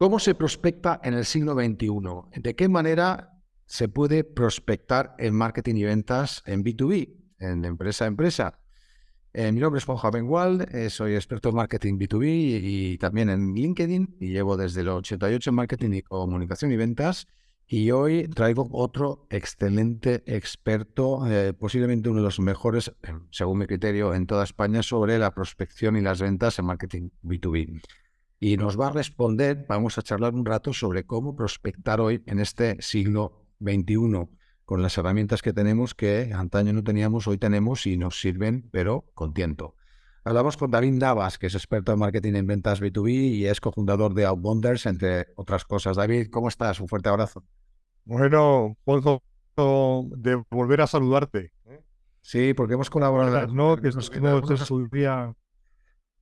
¿Cómo se prospecta en el siglo XXI? ¿De qué manera se puede prospectar en marketing y ventas en B2B, en empresa a empresa? Eh, mi nombre es Juan Javengual, eh, soy experto en marketing B2B y, también en LinkedIn y llevo desde el 88 en marketing y comunicación y ventas. Y hoy traigo otro excelente experto, eh, posiblemente uno de los mejores, según mi criterio, en toda España sobre la prospección y las ventas en marketing B2B. Y nos va a responder, vamos a charlar un rato sobre cómo prospectar hoy en este siglo XXI con las herramientas que tenemos que antaño no teníamos, hoy tenemos y nos sirven, pero con tiento. Hablamos con David Navas, que es experto en marketing en ventas B2B y es cofundador de Outbonders, entre otras cosas. David, ¿cómo estás? Un fuerte abrazo. Bueno, puedo de volver a saludarte. ¿eh? Sí, porque hemos colaborado. No, que nos día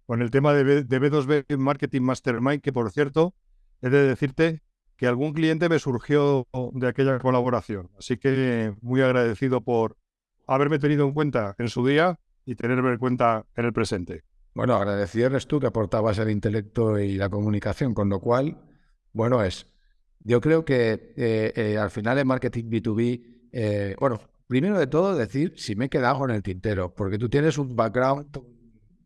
con el tema de, de B2B Marketing Mastermind, que por cierto, he de decirte que algún cliente me surgió de aquella colaboración. Así que muy agradecido por haberme tenido en cuenta en su día y tenerme en cuenta en el presente. Bueno, agradecido eres tú que aportabas el intelecto y la comunicación, con lo cual, bueno, es. Yo creo que eh, eh, al final en marketing B2B, eh, bueno, primero de todo decir si me he quedado en el tintero, porque tú tienes un background,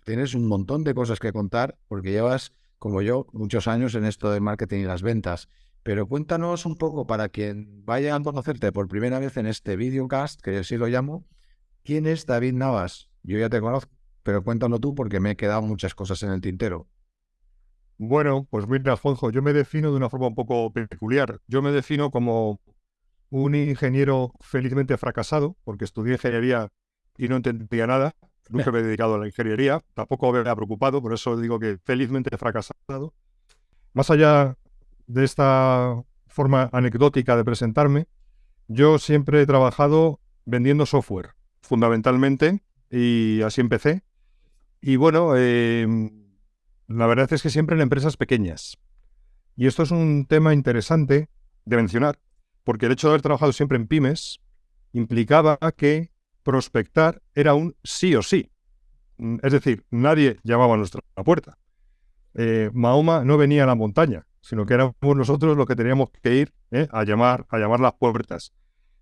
tienes un montón de cosas que contar, porque llevas, como yo, muchos años en esto de marketing y las ventas. Pero cuéntanos un poco para quien vaya a conocerte por primera vez en este videocast, que así lo llamo, ¿quién es David Navas? Yo ya te conozco, pero cuéntalo tú porque me he quedado muchas cosas en el tintero. Bueno, pues mira, Alfonso, yo me defino de una forma un poco peculiar. Yo me defino como un ingeniero felizmente fracasado, porque estudié ingeniería y no entendía nada. Nunca me he dedicado a la ingeniería, tampoco me había preocupado, por eso digo que felizmente fracasado. Más allá de esta forma anecdótica de presentarme, yo siempre he trabajado vendiendo software, fundamentalmente, y así empecé. Y bueno, em, la verdad es que siempre en empresas pequeñas. Y esto es un tema interesante de mencionar, porque el hecho de haber trabajado siempre en pymes implicaba que prospectar era un sí o sí. Mm, es decir, nadie llamaba a nuestra puerta. Eh, Mahoma no venía a la montaña, sino que éramos nosotros los que teníamos que ir ¿eh? a, llamar, a llamar las puertas.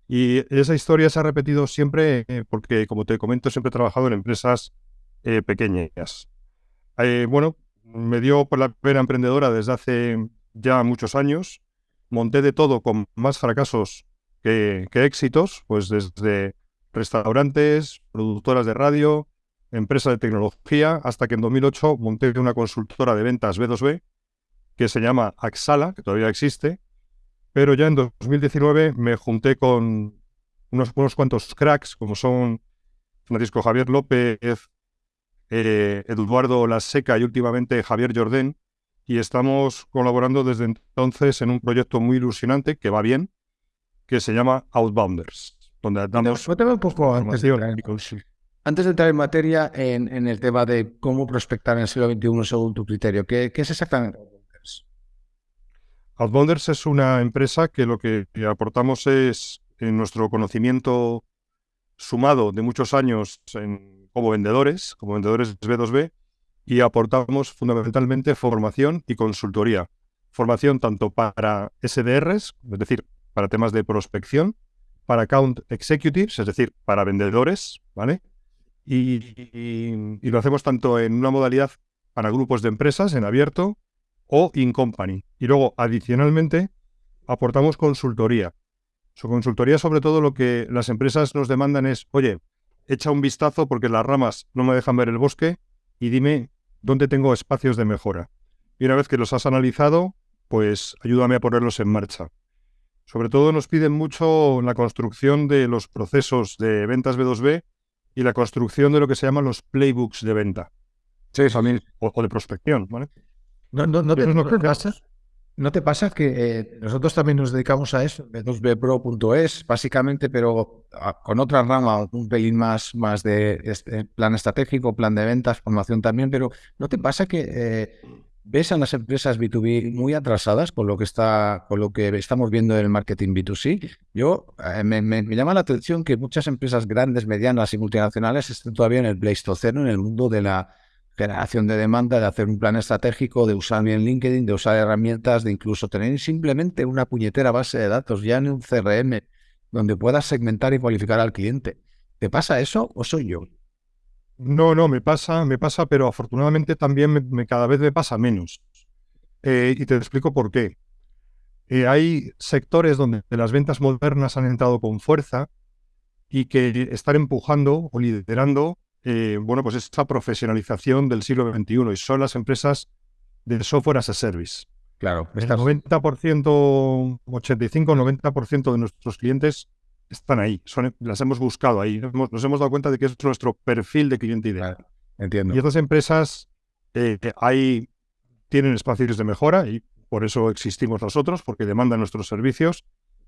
Y esa historia se ha repetido siempre eh, porque, como te comento, siempre he trabajado en empresas pequeñas. bueno, me dio por la pena emprendedora desde hace ya muchos años. Monté de todo con más fracasos que, que éxitos, pues desde restaurantes, productoras de radio, empresas de tecnología, hasta que en 2008 monté una consultora de ventas B2B que se llama Axala, que todavía existe, pero ya en 2019 me junté con unos, cuantos cracks, como son Francisco Javier López, eh, Eduardo La Seca y últimamente Javier Jordén, y estamos colaborando desde entonces en un proyecto muy ilusionante que va bien, que se llama Outbounders, donde damos... un poco antes de, antes de entrar en materia en, el tema de cómo prospectar en el siglo XXI según tu criterio, ¿qué, qué es exactamente Outbounders es una empresa que lo que aportamos es en nuestro conocimiento sumado de muchos años como vendedores, como vendedores B2B, y aportamos fundamentalmente formación y consultoría. Formación tanto para SDRs, es decir, para temas de prospección, para account executives, es decir, para vendedores, ¿vale? y lo hacemos tanto en una modalidad para grupos de empresas en abierto o in company. Y luego, adicionalmente, aportamos consultoría. Su consultoría, sobre todo, lo que las empresas nos demandan es, oye, echa un vistazo porque las ramas no me dejan ver el bosque y dime dónde tengo espacios de mejora. Y una vez que los has analizado, pues ayúdame a ponerlos en marcha. Sobre todo nos piden mucho la construcción de los procesos de ventas B2B y la construcción de lo que se llaman los playbooks de venta. Sí, también. O, o de prospección, ¿vale? No, no, no, te, pasa, ¿No te pasa que eh, nosotros también nos dedicamos a eso, b2bpro.es, básicamente, pero con otra rama, un pelín más, más de este, plan estratégico, plan de ventas, formación también, pero ¿no te pasa que eh, ves a las empresas B2B muy atrasadas con lo que está, con lo que estamos viendo en el marketing B2C? Yo eh, me, me, llama la atención que muchas empresas grandes, medianas y multinacionales estén todavía en el Pleistoceno, en el mundo de la generación de demanda, de hacer un plan estratégico, de usar bien LinkedIn, de usar herramientas, de incluso tener simplemente una puñetera base de datos ya en un CRM donde puedas segmentar y cualificar al cliente. ¿Te pasa eso o soy yo? No, no, me pasa, me pasa, pero afortunadamente también me, cada vez me pasa menos. Eh, y te explico por qué. Eh, hay sectores donde las ventas modernas han entrado con fuerza y que están empujando o liderando eh, bueno, pues esta profesionalización del siglo XXI y son las empresas de software as a service. Claro. El 90%, 85-90% de nuestros clientes están ahí, son, las hemos buscado ahí, nos hemos dado cuenta de que es nuestro perfil de cliente ideal. entiendo. Y estas empresas eh, ahí tienen espacios de mejora y por eso existimos nosotros, porque demandan nuestros servicios,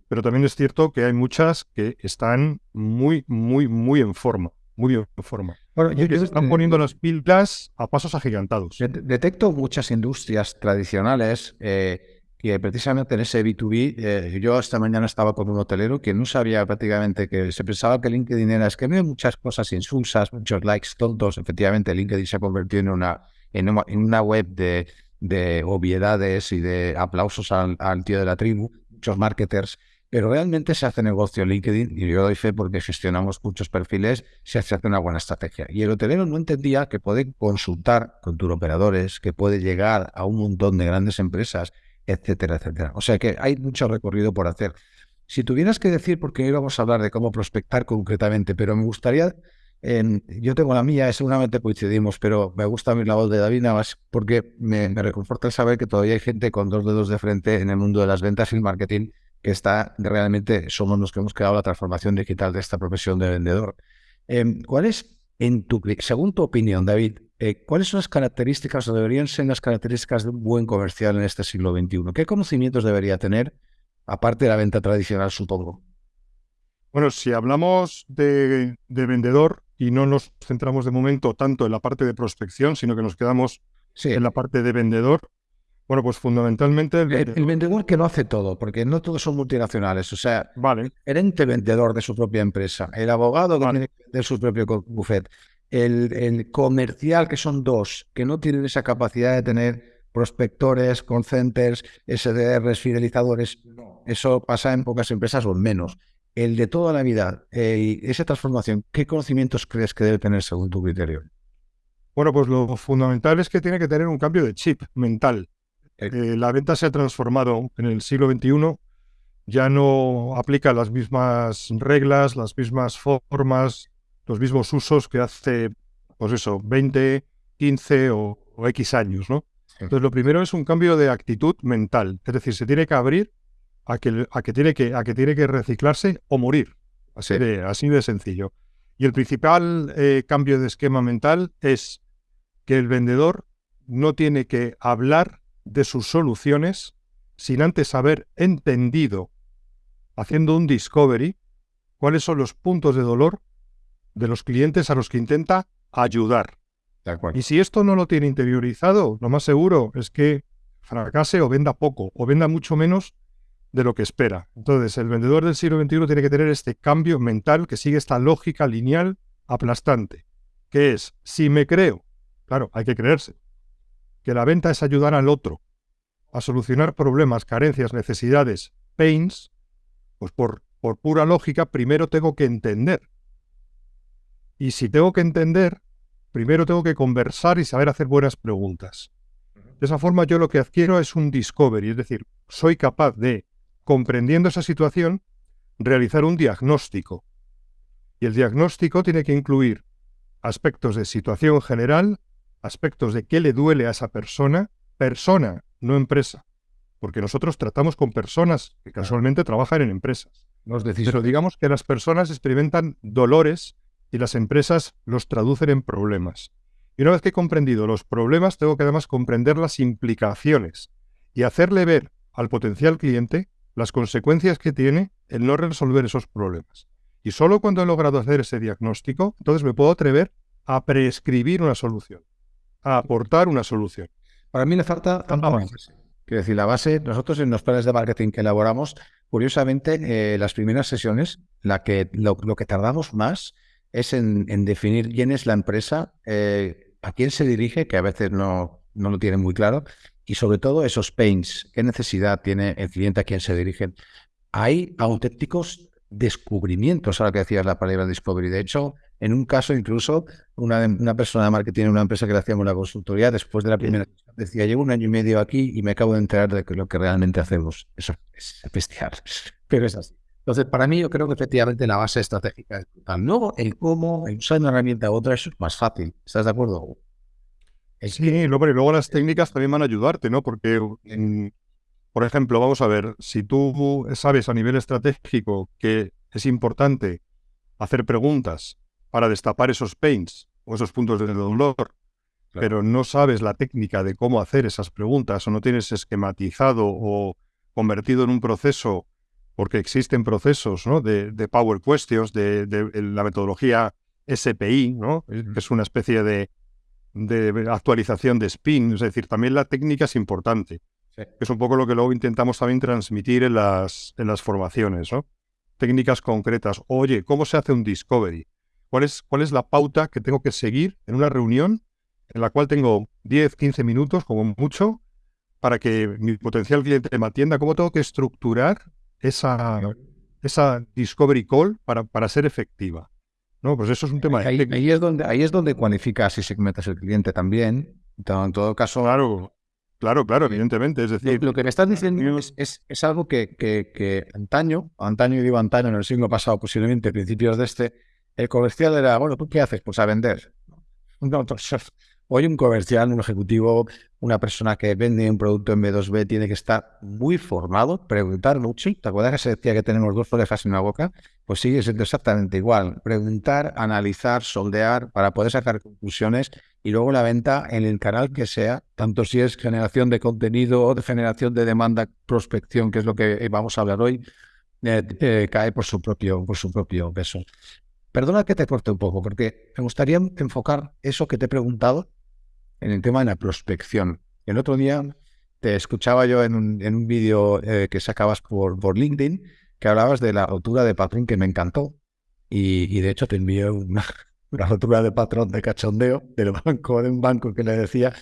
pero también es cierto que hay muchas que están muy, muy, muy en forma muy bien forma. Bueno, yo, están poniendo las pilas a pasos agigantados. Detecto muchas industrias tradicionales eh, que precisamente en ese B2B, eh, yo esta mañana estaba con un hotelero que no sabía prácticamente que se pensaba que LinkedIn era, es que veo muchas cosas insulsas, muchos likes tontos. Efectivamente, LinkedIn se ha convertido en una, en una, web de, de obviedades y de aplausos al, tío de la tribu, muchos marketers pero realmente se hace negocio en LinkedIn, y yo doy fe porque gestionamos muchos perfiles, se hace una buena estrategia. Y el hotelero no entendía que puede consultar con operadores, que puede llegar a un montón de grandes empresas, etcétera, etcétera. O sea que hay mucho recorrido por hacer. Si tuvieras que decir, porque hoy vamos a hablar de cómo prospectar concretamente, pero me gustaría, yo tengo la mía, seguramente coincidimos, pero me gusta la voz de David más porque me, reconforta el saber que todavía hay gente con dos dedos de frente en el mundo de las ventas y el marketing que está realmente, somos los que hemos creado la transformación digital de esta profesión de vendedor. Em, ¿Cuál es, en tu, según tu opinión, David, eh, cuáles son las características o deberían ser las características de un buen comercial en este siglo XXI? ¿Qué conocimientos debería tener, aparte de la venta tradicional, supongo? Bueno, si hablamos de, vendedor y no nos centramos de momento tanto en la parte de prospección, sino que nos quedamos en la parte de vendedor, bueno, pues fundamentalmente... El, vendedor que no hace todo, porque no todos son multinacionales. O sea, vale. el ente vendedor de su propia empresa, el abogado que tiene de su propio buffet, el, comercial, que son dos, que no tienen esa capacidad de tener prospectores, concenters, SDRs, fidelizadores. Eso pasa en pocas empresas o menos. El de toda la vida, eh, esa transformación, ¿qué conocimientos crees que debe tener según tu criterio? Bueno, pues lo fundamental es que tiene que tener un cambio de chip mental. Eh, la venta se ha transformado en el siglo XXI, ya no aplica las mismas reglas, las mismas formas, los mismos usos que hace, pues eso, 20, 15 o, X años, ¿no? Entonces, lo primero es un cambio de actitud mental, es decir, se tiene que abrir a que, a que, tiene, que, a que, tiene que reciclarse o morir, así, de, así de sencillo. Y el principal eh, cambio de esquema mental es que el vendedor no tiene que hablar de sus soluciones sin antes haber entendido, haciendo un discovery, cuáles son los puntos de dolor de los clientes a los que intenta ayudar. y si esto no lo tiene interiorizado, lo más seguro es que fracase o venda poco, o venda mucho menos de lo que espera. Entonces, el vendedor del siglo XXI tiene que tener este cambio mental que sigue esta lógica lineal aplastante, que es, si me creo, claro, hay que creerse, que la venta es ayudar al otro a solucionar problemas, carencias, necesidades, pains, pues por, por pura lógica, primero tengo que entender. Y si tengo que entender, primero tengo que conversar y saber hacer buenas preguntas. De esa forma yo lo que adquiero es un discovery, es decir, soy capaz de, comprendiendo esa situación, realizar un diagnóstico. Y el diagnóstico tiene que incluir aspectos de situación general, aspectos de qué le duele a esa persona, persona, no empresa, porque nosotros tratamos con personas que casualmente trabajan en empresas. Nos Pero digamos que las personas experimentan dolores y las empresas los traducen en problemas. Y una vez que he comprendido los problemas, tengo que además comprender las implicaciones y hacerle ver al potencial cliente las consecuencias que tiene el no resolver esos problemas. Y solo cuando he logrado hacer ese diagnóstico, entonces me puedo atrever a prescribir una solución a aportar una solución. Para mí le falta base. Quiero decir, la base, nosotros en los planes de marketing que elaboramos, curiosamente, eh, las primeras sesiones, la que, lo, que tardamos más es en, definir quién es la empresa, eh, a quién se dirige, que a veces no, no lo tiene muy claro, y sobre todo esos pains, qué necesidad tiene el cliente a quién se dirige. Hay auténticos descubrimientos, ahora que decías la palabra discovery. De hecho, en un caso incluso, una, una persona de marketing en una empresa que le hacíamos la consultoría, después de la primera decía, llevo un año y medio aquí y me acabo de enterar de lo que realmente hacemos. Eso es bestial, pero es así. Entonces, para mí, yo creo que efectivamente la base estratégica es brutal. No el cómo, el usar una herramienta u otra, es más fácil. ¿Estás de acuerdo? Sí, luego, luego las técnicas también van a ayudarte, ¿no? Porque, por ejemplo, vamos a ver, si tú sabes a nivel estratégico que es importante hacer preguntas para destapar esos pains o esos puntos de dolor, pero no sabes la técnica de cómo hacer esas preguntas o no tienes esquematizado o convertido en un proceso, porque existen procesos ¿no? de, Power Questions, de, la metodología SPI, ¿no? que es una especie de, actualización de spin, es decir, también la técnica es importante. Es un poco lo que luego intentamos también transmitir en las, en las formaciones, ¿no? Técnicas concretas. Oye, ¿cómo se hace un discovery? ¿Cuál es, ¿Cuál es la pauta que tengo que seguir en una reunión en la cual tengo 10, 15 minutos como mucho para que mi potencial cliente me atienda? ¿Cómo tengo que estructurar esa, esa discovery call para, para ser efectiva? No, pues eso es un tema ahí, ahí, es donde Ahí es donde cualificas y segmentas el cliente también. En todo caso... Claro, claro, claro, evidentemente. Es decir... Lo, que me estás diciendo es, es, algo que, que, que, antaño, antaño y digo antaño, en el siglo pasado posiblemente, principios de este, el comercial era, bueno, ¿tú qué haces? Pues a vender. No, Hoy un comercial, un ejecutivo, una persona que vende un producto en B2B tiene que estar muy formado, preguntar mucho. ¿Te acuerdas que se decía que tenemos dos orejas en una boca? Pues sigue siendo exactamente igual. Preguntar, analizar, soldear para poder sacar conclusiones y luego la venta en el canal que sea, tanto si es generación de contenido o de generación de demanda, prospección, que es lo que vamos a hablar hoy, eh, eh, cae por su propio, por su propio peso. Perdona que te corte un poco, porque me gustaría enfocar eso que te he preguntado en el tema de la prospección. El otro día te escuchaba yo en un, en vídeo eh, que sacabas por, por LinkedIn que hablabas de la rotura de patrón que me encantó. Y, de hecho te envié una, rotura de patrón de cachondeo del banco, de un banco que le decía,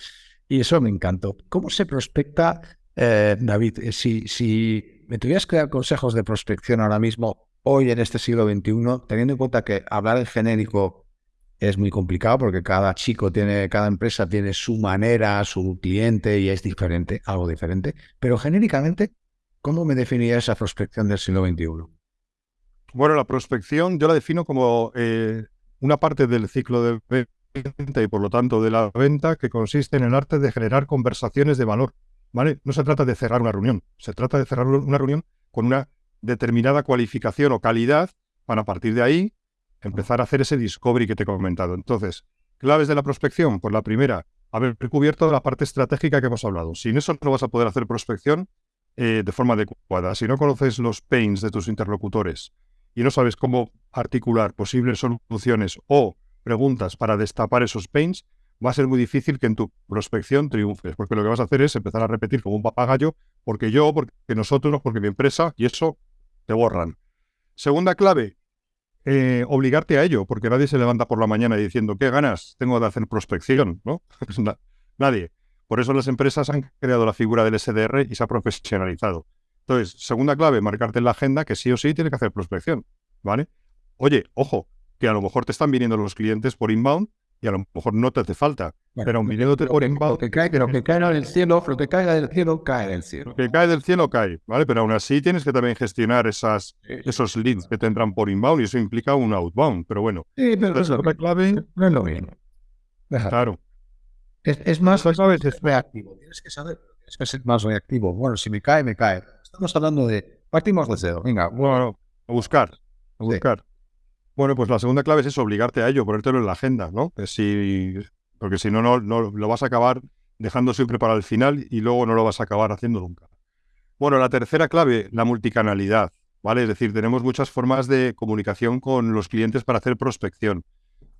y eso me encantó. ¿Cómo se prospecta, eh, David? Eh, si, si me tuvieras que dar consejos de prospección ahora mismo, hoy en este siglo XXI, teniendo en cuenta que hablar en genérico es muy complicado porque cada chico tiene, cada empresa tiene su manera, su cliente y es diferente, algo diferente. Pero genéricamente, ¿cómo me definiría esa prospección del siglo XXI? Bueno, la prospección yo la defino como eh, una parte del ciclo de venta y por lo tanto de la venta que consiste en el arte de generar conversaciones de valor. ¿vale? No se trata de cerrar una reunión, se trata de cerrar una reunión con una determinada cualificación o calidad para a partir de ahí empezar a hacer ese discovery que te he comentado. Entonces, claves de la prospección, pues la primera, haber cubierto la parte estratégica que hemos hablado. Sin eso no vas a poder hacer prospección eh, de forma adecuada. Si no conoces los pains de tus interlocutores y no sabes cómo articular posibles soluciones o preguntas para destapar esos pains, va a ser muy difícil que en tu prospección triunfes, porque lo que vas a hacer es empezar a repetir como un papagayo, porque yo, porque nosotros, porque mi empresa, y eso te borran. Segunda clave, eh, obligarte a ello, porque nadie se levanta por la mañana diciendo, ¿qué ganas tengo de hacer prospección? ¿no? nadie. Por eso las empresas han creado la figura del SDR y se ha profesionalizado. Entonces, segunda clave, marcarte en la agenda que sí o sí tiene que hacer prospección. ¿Vale? Oye, ojo, que a lo mejor te están viniendo los clientes por inbound y a lo mejor no te hace falta. Pero un por inbound. Lo que, cae, lo que cae del cielo, lo que caiga del cielo, cae del cielo. Lo que cae del cielo, cae. ¿Vale? Pero aún así tienes que también gestionar esas, esos leads que te entran por inbound y eso implica un outbound. Pero bueno. Sí, pero es la clave. No es lo mismo. Claro. Es, es más es reactivo. Tienes que saber, tienes que ser más reactivo. Bueno, si me cae, me cae. Estamos hablando de. Partimos de cero. Venga. Bueno, a buscar. A buscar. Bueno, pues la segunda clave es eso, obligarte a ello, ponértelo en la agenda, ¿no? Si, porque si no, no, lo vas a acabar dejando siempre para el final y luego no lo vas a acabar haciendo nunca. Bueno, la tercera clave, la multicanalidad, ¿vale? Es decir, tenemos muchas formas de comunicación con los clientes para hacer prospección.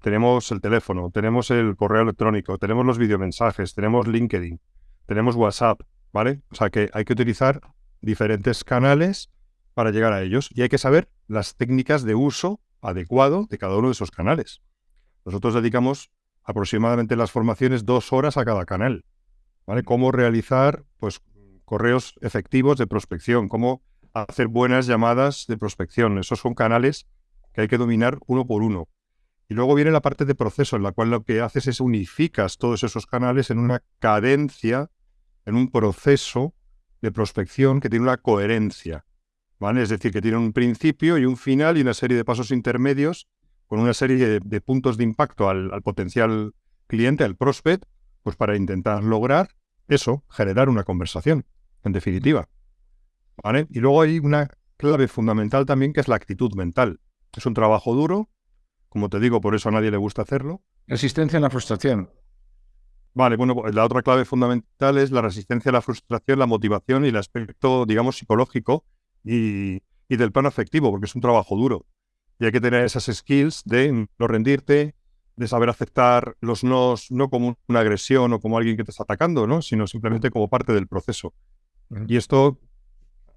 Tenemos el teléfono, tenemos el correo electrónico, tenemos los videomensajes, tenemos LinkedIn, tenemos WhatsApp, ¿vale? O sea que hay que utilizar diferentes canales para llegar a ellos y hay que saber las técnicas de uso adecuado de cada uno de esos canales. Nosotros dedicamos aproximadamente las formaciones dos horas a cada canal. ¿Vale? Cómo realizar pues, correos efectivos de prospección, cómo hacer buenas llamadas de prospección. Esos son canales que hay que dominar uno por uno. Y luego viene la parte de proceso, en la cual lo que haces es unificas todos esos canales en una cadencia, en un proceso de prospección que tiene una coherencia. ¿vale? Es decir, que tiene un principio y un final y una serie de pasos intermedios con una serie de, puntos de impacto al, al, potencial cliente, al prospect, pues para intentar lograr eso, generar una conversación, en definitiva. ¿Vale? Y luego hay una clave fundamental también que es la actitud mental. Es un trabajo duro, como te digo, por eso a nadie le gusta hacerlo. Resistencia a la frustración. Vale, bueno, pues la otra clave fundamental es la resistencia a la frustración, la motivación y el aspecto, digamos, psicológico y, del plano afectivo, porque es un trabajo duro. Y hay que tener esas skills de no rendirte, de saber aceptar los nos, no como una agresión o como alguien que te está atacando, ¿no? sino simplemente como parte del proceso. Y esto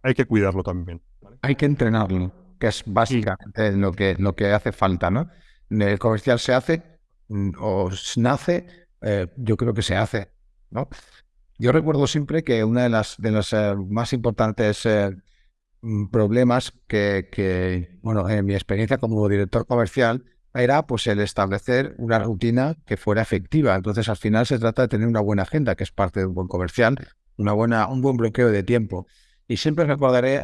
hay que cuidarlo también. Hay que entrenarlo, que es básicamente lo, que, lo que hace falta. ¿no? el comercial se hace mm, o nace, eh, yo creo que se hace. ¿no? Yo recuerdo siempre que una de las de los eh, más importantes eh, problemas que, que, bueno, en mi experiencia como director comercial era pues el establecer una rutina que fuera efectiva. Entonces, al final se trata de tener una buena agenda, que es parte de un buen comercial, una buena, un buen bloqueo de tiempo. Y siempre recordaré,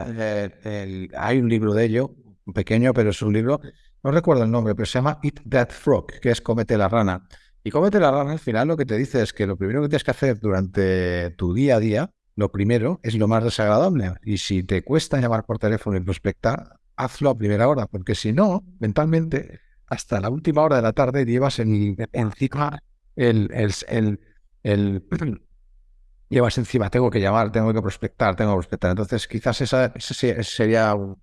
hay un libro de ello, pequeño, pero es un libro no recuerdo el nombre, pero se llama Eat That Frog, que es Comete la rana. Y Comete la rana al final lo que te dice es que lo primero que tienes que hacer durante tu día a día, lo primero es lo más desagradable. Y si te cuesta llamar por teléfono y prospectar, hazlo a primera hora, porque si no, mentalmente, hasta la última hora de la tarde llevas en, encima el, el, el, llevas encima, tengo que llamar, tengo que prospectar, tengo que prospectar. Entonces, quizás esa, ese sería un,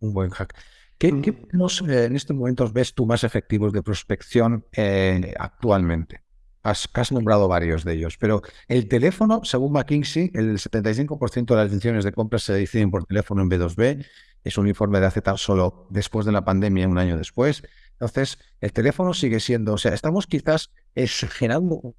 buen hack. ¿Qué, eh, en estos momentos ves tú más efectivos de prospección eh, actualmente? Has, has, nombrado varios de ellos, pero el teléfono, según McKinsey, el 75% de las decisiones de compra se deciden por teléfono en B2B. Es un informe de hace tan solo después de la pandemia, un año después. Entonces, el teléfono sigue siendo, o sea, estamos quizás exagerando.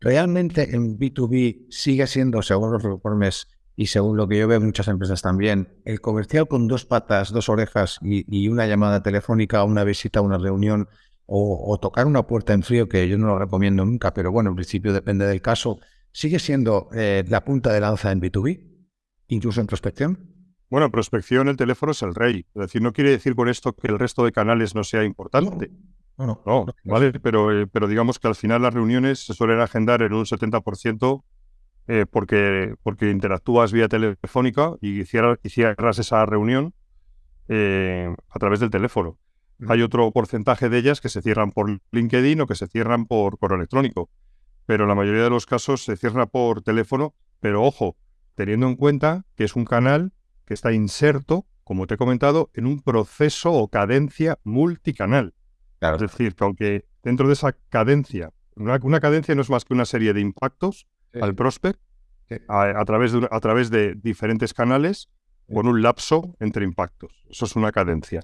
Realmente en B2B sigue siendo, según los informes y según lo que yo veo en muchas empresas también, el comercial con dos patas, dos orejas y, una llamada telefónica, una visita, una reunión o, tocar una puerta en frío, que yo no lo recomiendo nunca, pero bueno, en principio depende del caso, sigue siendo eh, la punta de lanza en B2B, incluso en prospección. Bueno, en prospección el teléfono es el rey. Es decir, no quiere decir con esto que el resto de canales no sea importante. No, no, no, vale, pero, eh, pero digamos que al final las reuniones se suelen agendar en un 70% eh, porque, porque interactúas vía telefónica y cierras, esa reunión eh, a través del teléfono. Hay otro porcentaje de ellas que se cierran por LinkedIn o que se cierran por correo electrónico, pero la mayoría de los casos se cierra por teléfono, pero ojo, teniendo en cuenta que es un canal que está inserto, como te he comentado, en un proceso o cadencia multicanal. Es decir, que aunque dentro de esa cadencia, una cadencia no es más que una serie de impactos al prospect a, través de, a través de diferentes canales con un lapso entre impactos. Eso es una cadencia.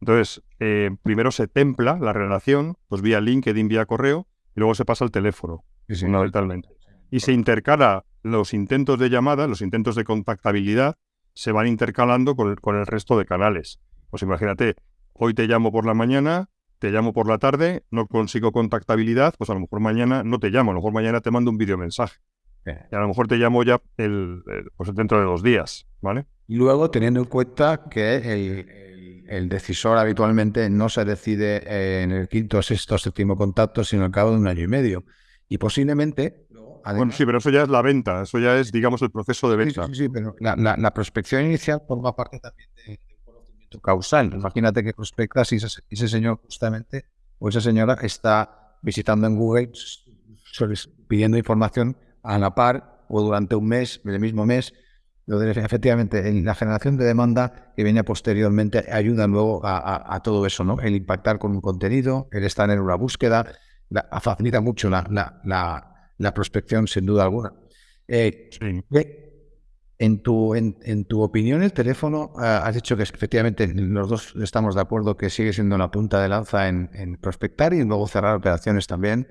Entonces, eh, primero se templa la relación, pues vía LinkedIn, vía correo, y luego se pasa al teléfono, fundamentalmente. Y se intercala los intentos de llamada, los intentos de contactabilidad, se van intercalando con el, con el resto de canales. Pues imagínate, hoy te llamo por la mañana, te llamo por la tarde, no consigo contactabilidad, pues a lo mejor mañana no te llamo, a lo mejor mañana te mando un videomensaje. Y a lo mejor te llamo ya el, pues dentro de dos días, ¿vale? Y luego teniendo en cuenta que el, decisor habitualmente no se decide en el quinto, sexto, séptimo contacto, sino al cabo de un año y medio. Y posiblemente... bueno, sí, pero eso ya es la venta, eso ya es, digamos, el proceso de venta. Sí, sí, pero la, prospección inicial forma parte también de, causal. Imagínate que prospectas y ese, señor justamente o esa señora está visitando en Google pidiendo información a la par o durante un mes, el mismo mes. Efectivamente, en la generación de demanda que viene posteriormente ayuda luego a, todo eso, ¿no? El impactar con un contenido, el estar en una búsqueda, facilita mucho la, la, la, prospección, sin duda alguna. Eh, En tu, en, tu opinión, el teléfono, ah, has dicho que efectivamente los dos estamos de acuerdo que sigue siendo la punta de lanza en, prospectar y luego cerrar operaciones también.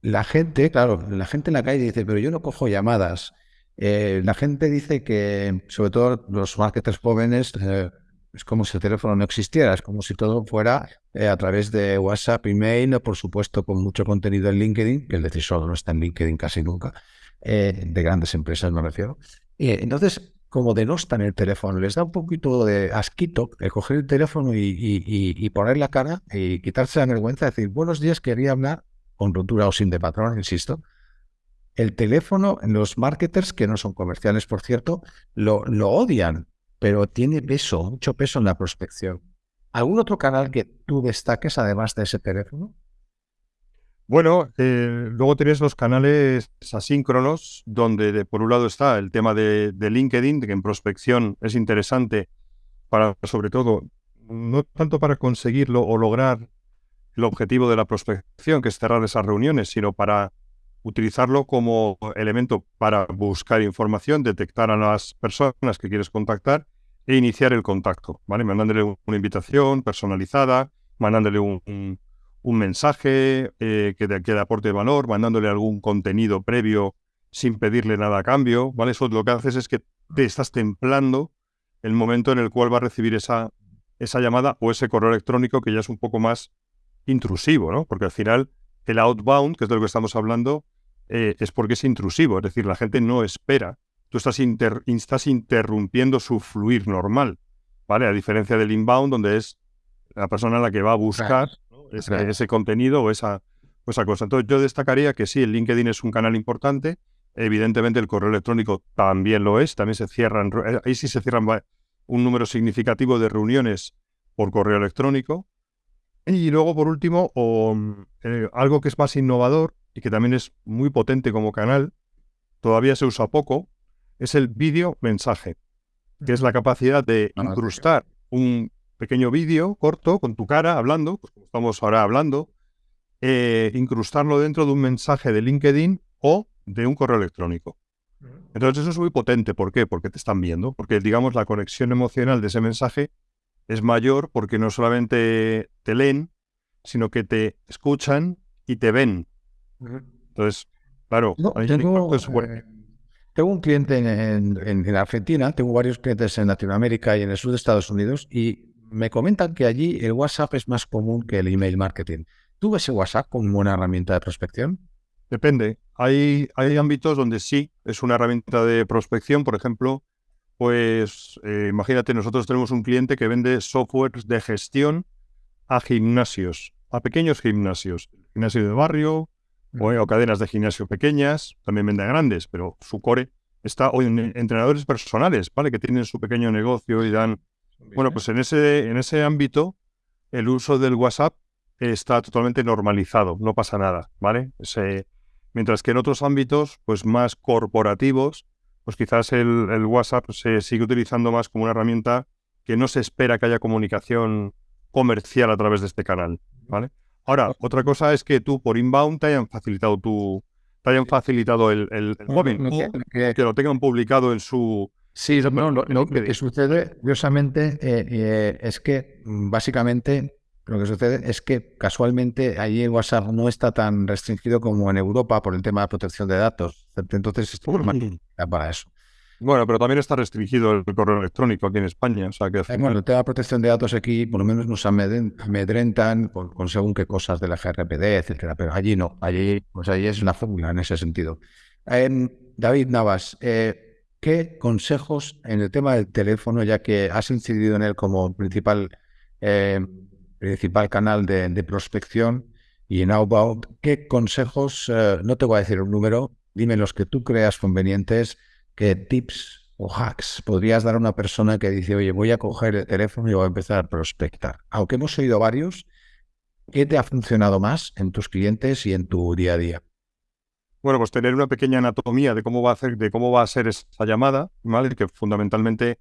la gente, claro, la gente en la calle dice, pero yo no cojo llamadas. Eh, la gente dice que, sobre todo los marketers jóvenes, eh, es como si el teléfono no existiera, es como si todo fuera eh, a través de WhatsApp, email, o por supuesto con mucho contenido en LinkedIn, que el decisor no está en LinkedIn casi nunca. De grandes empresas me refiero. Y entonces, como denostan el teléfono, les da un poquito de asquito el coger el teléfono y, poner la cara y quitarse la vergüenza de decir, buenos días, quería hablar con rotura o sin de patrón, insisto. El teléfono, los marketers, que no son comerciales, por cierto, lo, odian, pero tiene peso, mucho peso en la prospección. ¿Algún otro canal que tú destaques además de ese teléfono? Bueno, eh, luego tienes los canales asíncronos, donde por un lado está el tema de, LinkedIn, que en prospección es interesante para, sobre todo, no tanto para conseguirlo o lograr el objetivo de la prospección, que es cerrar esas reuniones, sino para utilizarlo como elemento para buscar información, detectar a las personas que quieres contactar e iniciar el contacto, ¿vale? Mandándole una invitación personalizada, mandándole un un mensaje eh, que, de, que le aporte valor, mandándole algún contenido previo sin pedirle nada a cambio, ¿vale? Eso lo que haces es que te estás templando el momento en el cual va a recibir esa, esa llamada o ese correo electrónico que ya es un poco más intrusivo, ¿no? Porque al final el outbound, que es de lo que estamos hablando, eh, es porque es intrusivo, es decir, la gente no espera. Tú estás, estás interrumpiendo su fluir normal, ¿vale? A diferencia del inbound, donde es la persona a la que va a buscar ese, contenido o esa, esa cosa. Entonces yo destacaría que sí, el LinkedIn es un canal importante. Evidentemente el correo electrónico también lo es. También se cierran, eh, ahí sí se cierran un número significativo de reuniones por correo electrónico. Y luego, por último, eh, algo que es más innovador y que también es muy potente como canal, todavía se usa poco, es el vídeo mensaje, que es la capacidad de ah, incrustar un pequeño vídeo corto con tu cara hablando, pues como estamos ahora hablando, eh, incrustarlo dentro de un mensaje de LinkedIn o de un correo electrónico. Entonces eso es muy potente. ¿Por qué? Porque te están viendo. Porque, digamos, la conexión emocional de ese mensaje es mayor porque no solamente te leen, sino que te escuchan y te ven. Entonces, claro, tengo, eh, tengo, un cliente en, en, Argentina, tengo varios clientes en Latinoamérica y en el sur de Estados Unidos y me comentan que allí el WhatsApp es más común que el email marketing. ¿Tú ves el WhatsApp como una herramienta de prospección? Depende. Hay, hay ámbitos donde sí es una herramienta de prospección. Por ejemplo, pues eh, imagínate, nosotros tenemos un cliente que vende software de gestión a gimnasios, a pequeños gimnasios, gimnasio de barrio o, cadenas de gimnasio pequeñas, también vende a grandes, pero su core está hoy en entrenadores personales, ¿vale? Que tienen su pequeño negocio y dan bueno, pues en ese, en ese ámbito, el uso del WhatsApp está totalmente normalizado, no pasa nada, ¿vale? mientras que en otros ámbitos, pues más corporativos, pues quizás el, WhatsApp se sigue utilizando más como una herramienta que no se espera que haya comunicación comercial a través de este canal, ¿vale? Ahora, otra cosa es que tú por inbound te hayan facilitado tu, te hayan facilitado el, el, móvil, que, lo tengan publicado en su Sí, lo, que sucede, curiosamente, eh, eh, es que mm, básicamente lo que sucede es que casualmente allí en WhatsApp no está tan restringido como en Europa por el tema de protección de datos. Entonces, es para eso. Bueno, pero también está restringido el correo electrónico aquí en España. O sea que... Eh, bueno, el tema de protección de datos aquí por lo menos nos amedrentan con, según qué cosas de la GRPD, etcétera, pero allí no. Allí, pues allí es una fórmula en ese sentido. David Navas, eh, ¿Qué consejos en el tema del teléfono, ya que has incidido en él como principal, eh, principal canal de, prospección y en Outbound, qué consejos, eh, no te voy a decir un número, dime los que tú creas convenientes, qué tips o hacks podrías dar a una persona que dice, oye, voy a coger el teléfono y voy a empezar a prospectar? Aunque hemos oído varios, ¿qué te ha funcionado más en tus clientes y en tu día a día? Bueno, pues tener una pequeña anatomía de cómo va a hacer, de cómo va a ser esa llamada, ¿vale? Que fundamentalmente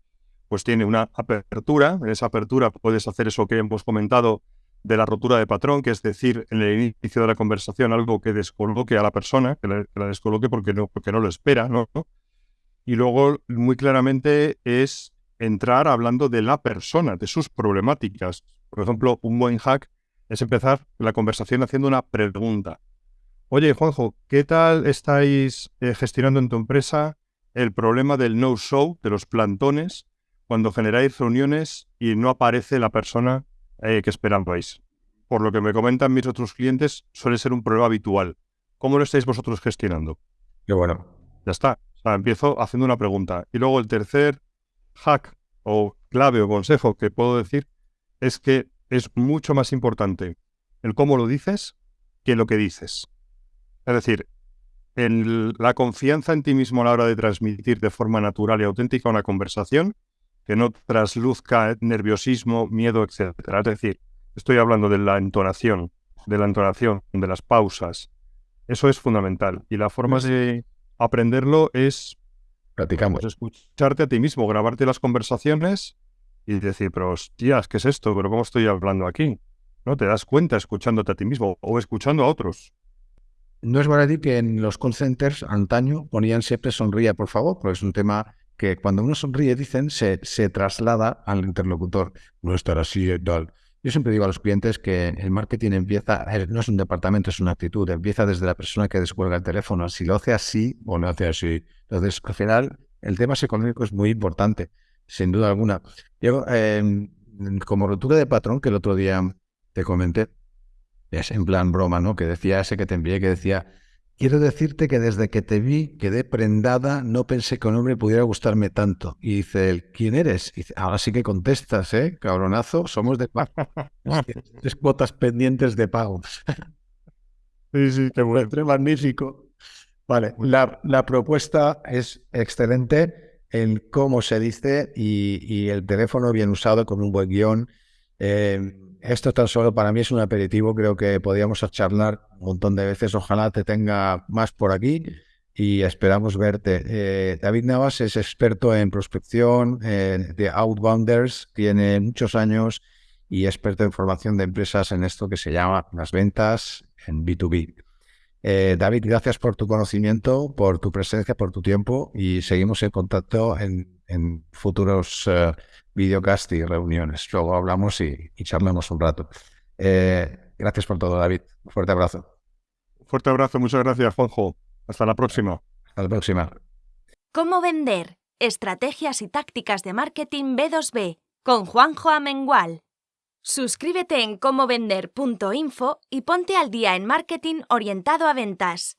pues tiene una apertura. En esa apertura puedes hacer eso que hemos comentado de la rotura de patrón, que es decir, en el inicio de la conversación algo que descoloque a la persona, que la, descoloque porque no, porque no lo espera, ¿no? Y luego, muy claramente, es entrar hablando de la persona, de sus problemáticas. Por ejemplo, un buen hack es empezar la conversación haciendo una pregunta. Oye, Juanjo, ¿qué tal estáis eh, gestionando en tu empresa el problema del no-show, de los plantones, cuando generáis reuniones y no aparece la persona eh, que esperabais? Por lo que me comentan mis otros clientes, suele ser un problema habitual. ¿Cómo lo estáis vosotros gestionando? Qué bueno. Ya está. O sea, empiezo haciendo una pregunta. Y luego el tercer hack o clave o consejo que puedo decir es que es mucho más importante el cómo lo dices que lo que dices. Es decir, la confianza en ti mismo a la hora de transmitir de forma natural y auténtica una conversación, que no trasluzca nerviosismo, miedo, etc. Es decir, estoy hablando de la entonación, de la entonación, de las pausas. Eso es fundamental. Y la forma de aprenderlo es Platicamos. Pues escucharte a ti mismo, grabarte las conversaciones y decir, pero hostias, ¿qué es esto? ¿Pero cómo estoy hablando aquí? ¿No? Te das cuenta escuchándote a ti mismo o escuchando a otros. No es verdad que en los call centers antaño ponían siempre sonríe, por favor, porque es un tema que cuando uno sonríe, dicen, se, se traslada al interlocutor. No estar así y tal. Yo siempre digo a los clientes que el marketing empieza, eh, no es un departamento, es una actitud, empieza desde la persona que descuelga el teléfono, si lo hace así o no hace así. Entonces, al final, el tema psicológico es muy importante, sin duda alguna. Yo, em, como rotura de patrón, que el otro día te comenté, es en plan broma, ¿no? Que decía ese que te envié, que decía, Quiero decirte que desde que te vi quedé prendada, no pensé que un hombre pudiera gustarme tanto. Y dice él, ¿quién eres? Y dice, ahora sí que contestas, ¿eh? Cabronazo, somos de pago. Tres cuotas pendientes de pago. sí, sí, qué bueno. magnífico. Vale, la, la, propuesta es excelente, el cómo se dice y, y, el teléfono bien usado con un buen guion. Eh, esto tan solo para mí es un aperitivo, creo que podríamos charlar un montón de veces, ojalá te tenga más por aquí y esperamos verte. Eh, David Navas es experto en prospección de Outbounders, tiene muchos años y experto en formación de empresas en esto que se llama las ventas en B2B. Eh, David, gracias por tu conocimiento, por tu presencia, por tu tiempo y seguimos en contacto en, en futuros videocast y reuniones. Luego hablamos y, y charlamos un rato. Eh, gracias por todo, David. Un fuerte abrazo. fuerte abrazo, muchas gracias, Juanjo. Hasta la próxima. Hasta la próxima. ¿Cómo vender? Estrategias y tácticas de marketing B2B con Juanjo Amengual. Suscríbete en comovender.info y ponte al día en marketing orientado a ventas.